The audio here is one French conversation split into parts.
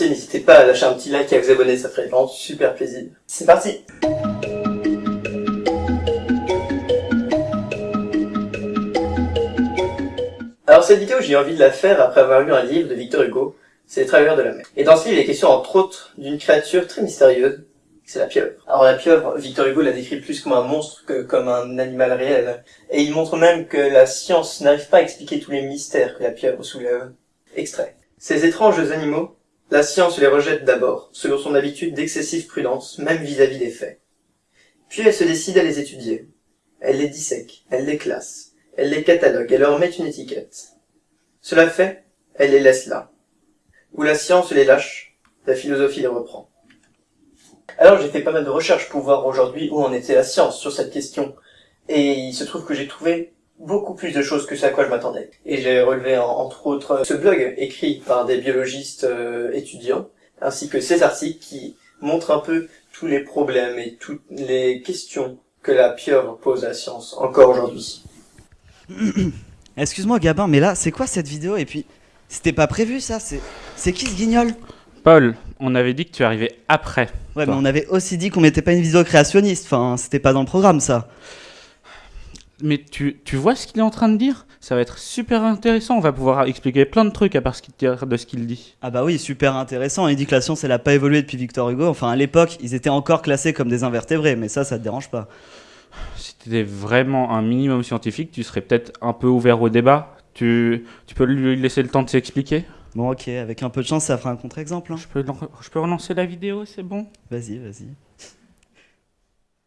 n'hésitez pas à lâcher un petit like et à vous abonner, ça ferait vraiment super plaisir. C'est parti Alors cette vidéo, j'ai envie de la faire après avoir lu un livre de Victor Hugo, c'est Les Travailleurs de la mer. Et dans ce livre, il est question entre autres d'une créature très mystérieuse, c'est la pieuvre. Alors la pieuvre, Victor Hugo la décrit plus comme un monstre que comme un animal réel. Et il montre même que la science n'arrive pas à expliquer tous les mystères que la pieuvre soulève. Extrait. Ces étranges animaux, la science les rejette d'abord, selon son habitude d'excessive prudence, même vis-à-vis des faits. Puis elle se décide à les étudier. Elle les dissèque, elle les classe, elle les catalogue, elle leur met une étiquette. Cela fait, elle les laisse là. Où la science les lâche, la philosophie les reprend. Alors j'ai fait pas mal de recherches pour voir aujourd'hui où en était la science sur cette question. Et il se trouve que j'ai trouvé beaucoup plus de choses que ce à quoi je m'attendais. Et j'ai relevé entre autres ce blog écrit par des biologistes euh, étudiants, ainsi que ces articles qui montrent un peu tous les problèmes et toutes les questions que la pieuvre pose à la science encore aujourd'hui. Excuse-moi Gabin, mais là, c'est quoi cette vidéo? Et puis, c'était pas prévu ça? C'est qui ce guignol? Paul, on avait dit que tu arrivais après. Ouais, mais on avait aussi dit qu'on mettait pas une vidéo créationniste. Enfin, c'était pas dans le programme ça. Mais tu, tu vois ce qu'il est en train de dire? Ça va être super intéressant. On va pouvoir expliquer plein de trucs à part ce de ce qu'il dit. Ah bah oui, super intéressant. Il dit que la science, elle a pas évolué depuis Victor Hugo. Enfin, à l'époque, ils étaient encore classés comme des invertébrés. Mais ça, ça te dérange pas Si t'étais vraiment un minimum scientifique, tu serais peut-être un peu ouvert au débat. Tu, tu peux lui laisser le temps de s'expliquer? Bon, ok, avec un peu de chance, ça fera un contre-exemple. Hein. Je, peux, je peux relancer la vidéo, c'est bon? Vas-y, vas-y.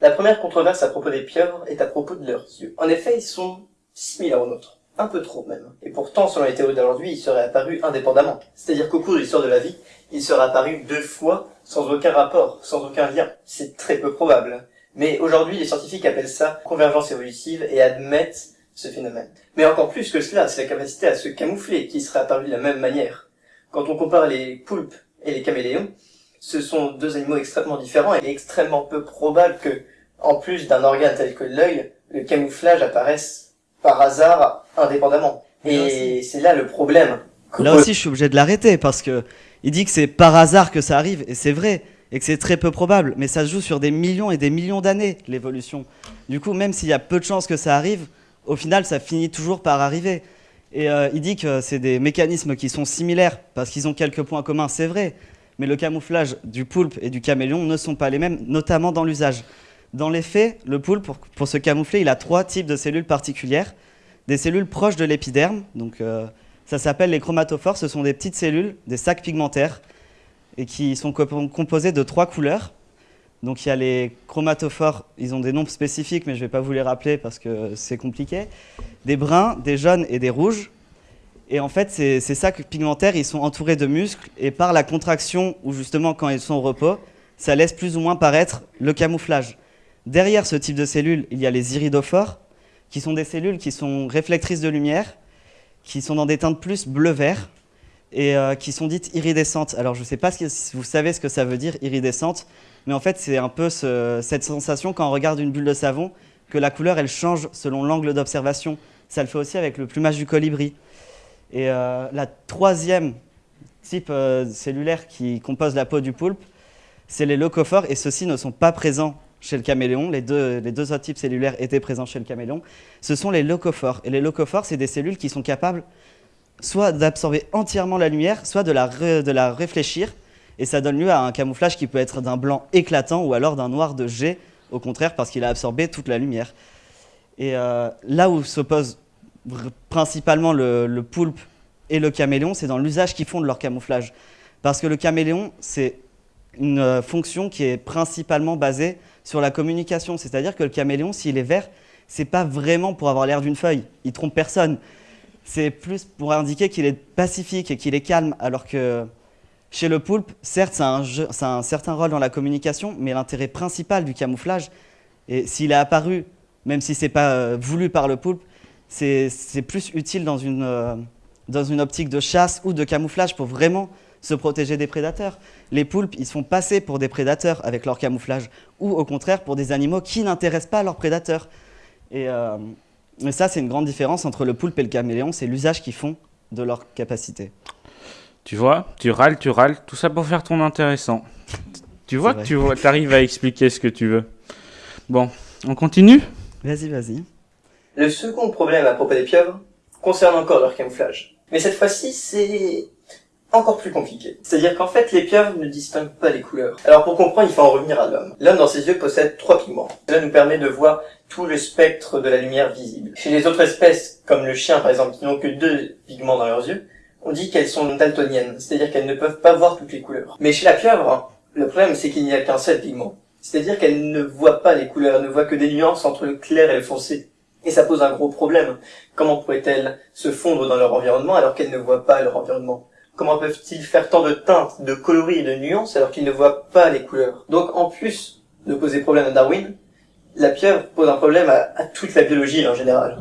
La première controverse à propos des pieuvres est à propos de leurs yeux. En effet, ils sont similaires aux nôtres. Un peu trop même. Et pourtant, selon les théories d'aujourd'hui, ils seraient apparus indépendamment. C'est-à-dire qu'au cours de l'histoire de la vie, ils seraient apparus deux fois, sans aucun rapport, sans aucun lien. C'est très peu probable. Mais aujourd'hui, les scientifiques appellent ça convergence évolutive et admettent ce phénomène. Mais encore plus que cela, c'est la capacité à se camoufler qui serait apparue de la même manière. Quand on compare les poulpes et les caméléons, ce sont deux animaux extrêmement différents et extrêmement peu probable que, en plus d'un organe tel que l'œil, le camouflage apparaisse par hasard indépendamment. Et c'est là le problème. Là aussi, je suis obligé de l'arrêter parce que il dit que c'est par hasard que ça arrive et c'est vrai et que c'est très peu probable, mais ça se joue sur des millions et des millions d'années l'évolution. Du coup, même s'il y a peu de chances que ça arrive, au final, ça finit toujours par arriver. Et euh, il dit que c'est des mécanismes qui sont similaires parce qu'ils ont quelques points communs, c'est vrai. Mais le camouflage du poulpe et du caméléon ne sont pas les mêmes, notamment dans l'usage. Dans les faits, le poulpe, pour, se camoufler, il a trois types de cellules particulières. Des cellules proches de l'épiderme, donc euh, ça s'appelle les chromatophores, ce sont des petites cellules, des sacs pigmentaires, et qui sont composés de trois couleurs. Donc il y a les chromatophores, ils ont des noms spécifiques, mais je ne vais pas vous les rappeler parce que c'est compliqué. Des bruns, des jaunes et des rouges. Et en fait, ces, sacs pigmentaires, ils sont entourés de muscles, et par la contraction, ou justement quand ils sont au repos, ça laisse plus ou moins paraître le camouflage. Derrière ce type de cellules, il y a les iridophores, qui sont des cellules qui sont réflectrices de lumière, qui sont dans des teintes plus bleu-vert, et euh, qui sont dites iridescentes. Alors je ne sais pas si vous savez ce que ça veut dire, iridescente, mais en fait, c'est un peu cette sensation quand on regarde une bulle de savon, que la couleur, elle change selon l'angle d'observation. Ça le fait aussi avec le plumage du colibri. Et euh, la troisième type euh, cellulaire qui compose la peau du poulpe, c'est les leucophores, et ceux-ci ne sont pas présents chez le caméléon. Les deux, autres types cellulaires étaient présents chez le caméléon. Ce sont les leucophores. Et les leucophores, c'est des cellules qui sont capables soit d'absorber entièrement la lumière, soit de la, réfléchir et ça donne lieu à un camouflage qui peut être d'un blanc éclatant ou alors d'un noir de jet, au contraire, parce qu'il a absorbé toute la lumière. Et euh, là où s'opposent principalement le, poulpe et le caméléon, c'est dans l'usage qu'ils font de leur camouflage. Parce que le caméléon, c'est une euh, fonction qui est principalement basée sur la communication. C'est-à-dire que le caméléon, s'il est vert, c'est pas vraiment pour avoir l'air d'une feuille. Il trompe personne. C'est plus pour indiquer qu'il est pacifique et qu'il est calme, alors que chez le poulpe, certes, ça a, un, certain rôle dans la communication, mais l'intérêt principal du camouflage, et s'il est apparu, même si ce n'est pas euh, voulu par le poulpe, c'est plus utile dans une, euh, dans une optique de chasse ou de camouflage pour vraiment se protéger des prédateurs. Les poulpes, ils se font passer pour des prédateurs avec leur camouflage, ou au contraire pour des animaux qui n'intéressent pas leurs prédateurs. Et, euh, ça, c'est une grande différence entre le poulpe et le caméléon, c'est l'usage qu'ils font de leur capacité. Tu vois, tu râles, tu râles, tout ça pour faire ton intéressant. Tu vois que tu arrives à expliquer ce que tu veux. Bon, on continue? Vas-y, vas-y. Le second problème à propos des pieuvres concerne encore leur camouflage. Mais cette fois-ci, c'est encore plus compliqué. C'est-à-dire qu'en fait, les pieuvres ne distinguent pas les couleurs. Alors pour comprendre, il faut en revenir à l'homme. L'homme, dans ses yeux, possède trois pigments. Cela nous permet de voir tout le spectre de la lumière visible. Chez les autres espèces, comme le chien par exemple, qui n'ont que deux pigments dans leurs yeux, on dit qu'elles sont daltoniennes, c'est-à-dire qu'elles ne peuvent pas voir toutes les couleurs. Mais chez la pieuvre, le problème c'est qu'il n'y a qu'un seul pigment. C'est-à-dire qu'elle ne voit pas les couleurs, elle ne voit que des nuances entre le clair et le foncé. Et ça pose un gros problème. Comment pourraient-elles se fondre dans leur environnement alors qu'elles ne voient pas leur environnement? Comment peuvent-ils faire tant de teintes, de coloris et de nuances alors qu'ils ne voient pas les couleurs? Donc en plus de poser problème à Darwin, la pieuvre pose un problème à, toute la biologie en général.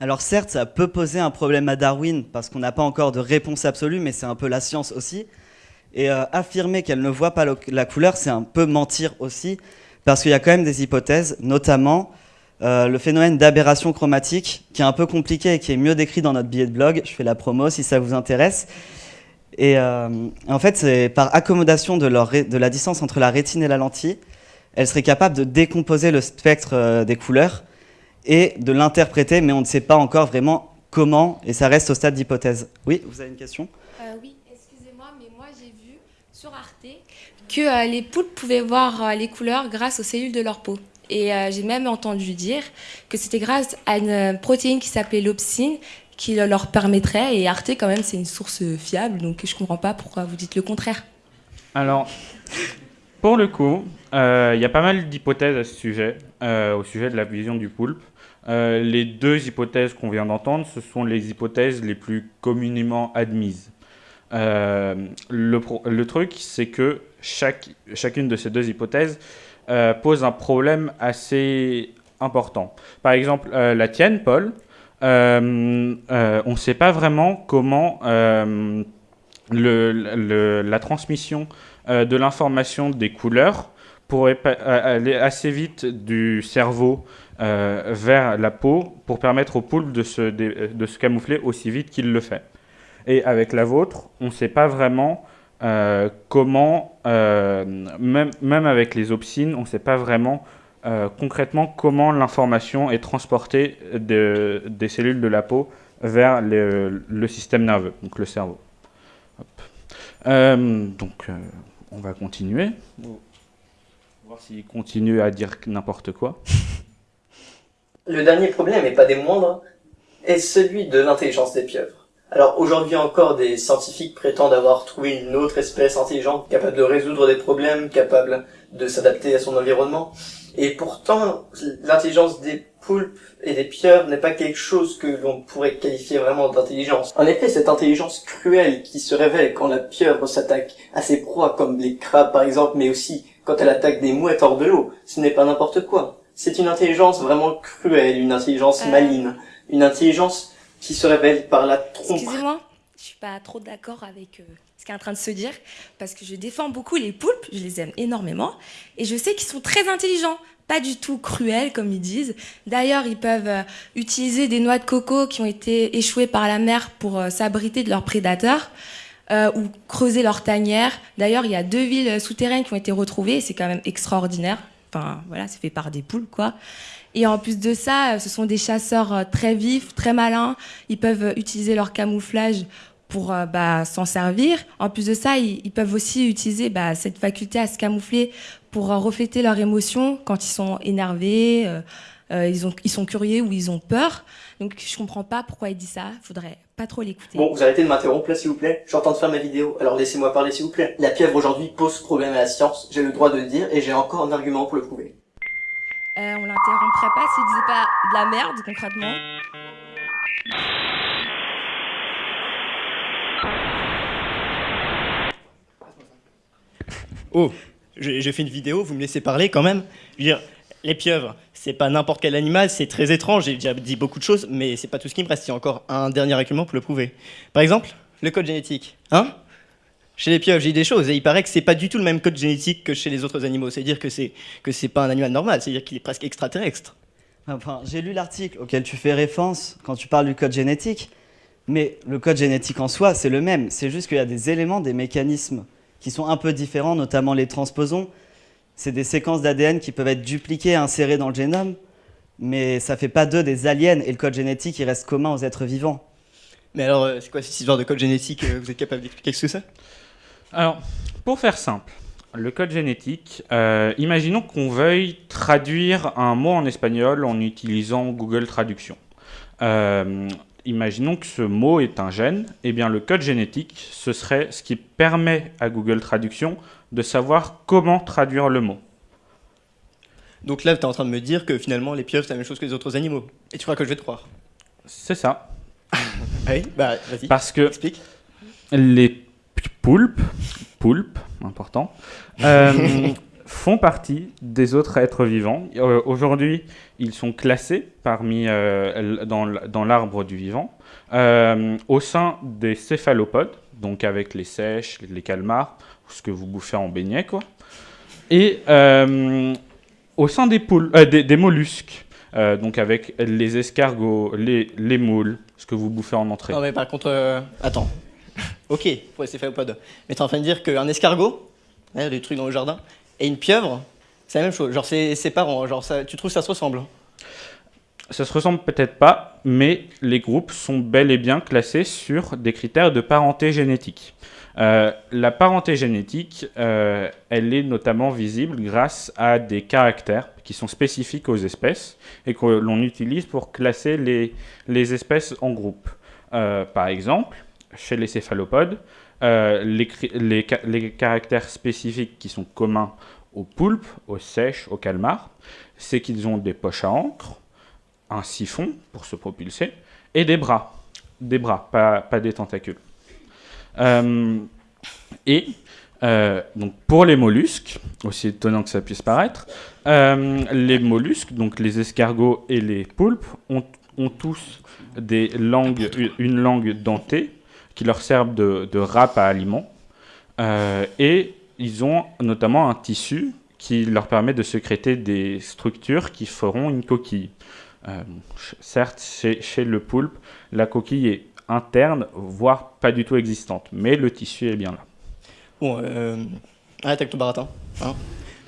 Alors certes, ça peut poser un problème à Darwin parce qu'on n'a pas encore de réponse absolue, mais c'est un peu la science aussi. Et euh, affirmer qu'elle ne voit pas la couleur, c'est un peu mentir aussi, parce qu'il y a quand même des hypothèses, notamment euh, le phénomène d'aberration chromatique, qui est un peu compliqué et qui est mieux décrit dans notre billet de blog. Je fais la promo si ça vous intéresse. Et euh, en fait, c'est par accommodation de, la distance entre la rétine et la lentille, elle serait capable de décomposer le spectre euh, des couleurs et de l'interpréter, mais on ne sait pas encore vraiment comment, et ça reste au stade d'hypothèse. Oui, vous avez une question? Euh, oui, excusez-moi, mais moi j'ai vu sur Arte que les poulpes pouvaient voir les couleurs grâce aux cellules de leur peau. Et j'ai même entendu dire que c'était grâce à une protéine qui s'appelait l'opsine qui le- leur permettrait. Et Arte, quand même, c'est une source fiable, donc je comprends pas pourquoi vous dites le contraire. Alors, pour le coup, euh, il y a pas mal d'hypothèses à ce sujet, euh, au sujet de la vision du poulpe. Euh, les deux hypothèses qu'on vient d'entendre, ce sont les hypothèses les plus communément admises. Le, le truc, c'est que chaque, chacune de ces deux hypothèses pose un problème assez important. Par exemple, la tienne, Paul, euh, euh, on ne sait pas vraiment comment euh, la transmission de l'information des couleurs pourrait aller assez vite du cerveau vers la peau pour permettre au poulpe de se, camoufler aussi vite qu'il le fait. Et avec la vôtre, on ne sait pas vraiment comment, même, même avec les opsines, on ne sait pas vraiment euh, concrètement comment l'information est transportée de- des cellules de la peau vers le, système nerveux, donc le cerveau. Euh, donc, euh, on va continuer. Voir s'il continue à dire n'importe quoi. Le dernier problème, et pas des moindres, est celui de l'intelligence des pieuvres. Alors aujourd'hui encore, des scientifiques prétendent avoir trouvé une autre espèce intelligente capable de résoudre des problèmes, capable de s'adapter à son environnement. Et pourtant, l'intelligence des poulpes et des pieuvres n'est pas quelque chose que l'on pourrait qualifier vraiment d'intelligence. En effet, cette intelligence cruelle qui se révèle quand la pieuvre s'attaque à ses proies, comme les crabes par exemple, mais aussi quand elle attaque des mouettes hors de l'eau, ce n'est pas n'importe quoi. C'est une intelligence vraiment cruelle, une intelligence Euh. maligne, une intelligence qui se révèle par la tromperie. Excusez-moi, je suis pas trop d'accord avec euh, ce qui est en train de se dire, parce que je défends beaucoup les poulpes, je les aime énormément, et je sais qu'ils sont très intelligents, pas du tout cruels comme ils disent. D'ailleurs, ils peuvent euh, utiliser des noix de coco qui ont été échouées par la mer pour euh, s'abriter de leurs prédateurs. ou creuser leur tanière. D'ailleurs, il y a deux villes souterraines qui ont été retrouvées, et c'est quand même extraordinaire. Enfin, voilà, c'est fait par des poules, quoi. Et en plus de ça, euh, ce sont des chasseurs euh, très vifs, très malins. Ils peuvent utiliser leur camouflage pour euh, bah, s'en servir. En plus de ça, ils, peuvent aussi utiliser bah, cette faculté à se camoufler pour refléter leurs émotions quand ils sont énervés, euh, ils, ont, ils sont curieux ou ils ont peur. Donc je comprends pas pourquoi il dit ça. Faudrait pas trop l'écouter. Bon, vous arrêtez de m'interrompre là, s'il vous plaît. Je suis en train de faire ma vidéo, alors laissez-moi parler, s'il vous plaît. La pieuvre aujourd'hui pose problème à la science, j'ai le droit de le dire, et j'ai encore un argument pour le prouver. Euh, on l'interromprait pas s'il disait pas de la merde concrètement. Oh, j'ai j'ai fait une vidéo, vous me laissez parler quand même Je veux dire, les pieuvres, c'est pas n'importe quel animal, c'est très étrange, j'ai déjà dit beaucoup de choses, mais c'est pas tout ce qui me reste, il y a encore un dernier argument pour le prouver. Par exemple, le code génétique. Hein? Chez les pieuvres, j'ai dit des choses, et il paraît que c'est pas du tout le même code génétique que chez les autres animaux, c'est-à-dire que c'est que c'est pas un animal normal, c'est-à-dire qu'il est presque extraterrestre. Enfin, j'ai lu l'article auquel tu fais référence quand tu parles du code génétique, Mais le code génétique en soi, c'est le même. C'est juste qu'il y a des éléments, des mécanismes qui sont un peu différents, notamment les transposons. C'est des séquences d'ADN qui peuvent être dupliquées, insérées dans le génome, mais ça fait pas d'eux des aliens, et le code génétique, il reste commun aux êtres vivants. Mais alors, euh, c'est quoi cette histoire de code génétique euh, Vous êtes capable d'expliquer ce que c'est? Alors, pour faire simple, le code génétique, euh, imaginons qu'on veuille traduire un mot en espagnol en utilisant Google Traduction. Euh, imaginons que ce mot est un gène, et bien le code génétique, ce serait ce qui permet à Google Traduction de savoir comment traduire le mot. Donc là, tu es en train de me dire que finalement, les pieuvres, c'est la même chose que les autres animaux. Et tu crois que je vais te croire? C'est ça. Oui, bah vas-y, Parce que explique. les poulpes, poulpes, important, euh, font partie des autres êtres vivants. Euh, Aujourd'hui, ils sont classés parmi euh, dans, l'arbre du vivant euh, au sein des céphalopodes, donc avec les sèches, les calmars, ce que vous bouffez en beignet, quoi. Et au sein des, poules, des, mollusques, donc avec les escargots, les, les moules, ce que vous bouffez en entrée. Non, mais par contre, attends. ok, pour les céphalopodes. Mais t'es en train de dire qu'un escargot, hein, des trucs dans le jardin, et une pieuvre, c'est la même chose. Genre, c'est parents. Genre, tu trouves que ça se ressemble Ça se ressemble peut-être pas, mais les groupes sont bel et bien classés sur des critères de parenté génétique. Euh, la parenté génétique, euh, elle est notamment visible grâce à des caractères qui sont spécifiques aux espèces et que l'on utilise pour classer les, les espèces en groupes. Euh, par exemple, chez les céphalopodes, euh, les, caractères spécifiques qui sont communs aux poulpes, aux sèches, aux calmars, c'est qu'ils ont des poches à encre, un siphon pour se propulser et des bras. Des bras, pas, pas des tentacules. Euh, et euh, donc pour les mollusques, aussi étonnant que ça puisse paraître, les mollusques, donc les escargots et les poulpes, ont, ont tous des langues, une langue dentée qui leur servent de, râpe à aliments. Euh, et ils ont notamment un tissu qui leur permet de sécréter des structures qui feront une coquille. Euh, certes, chez, le poulpe, la coquille est interne, voire pas du tout existante, mais le tissu est bien là. Bon, euh, avec ton baratin. hein.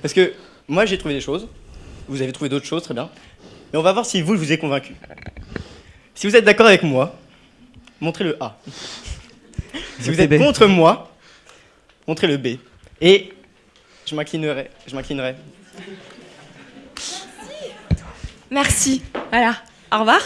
Parce que moi, j'ai trouvé des choses. Vous avez trouvé d'autres choses, très bien. Mais on va voir si vous, je vous ai convaincu. Si vous êtes d'accord avec moi, montrez le A. Si vous êtes B. contre moi, montrez le B. Et je m'inclinerai. Je m'inclinerai. Merci. Voilà. Au revoir.